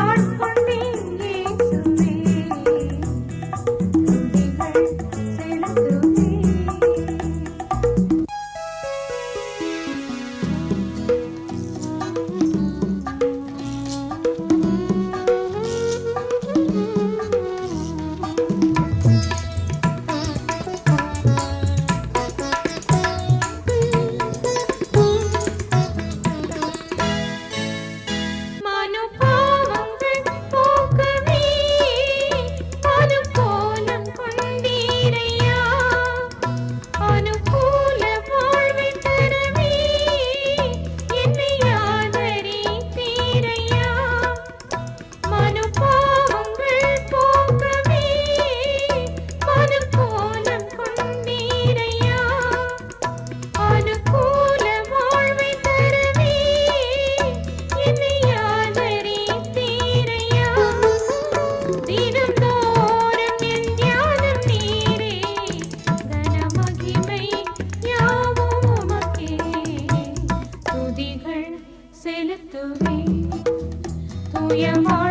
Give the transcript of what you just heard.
আমার 眼眶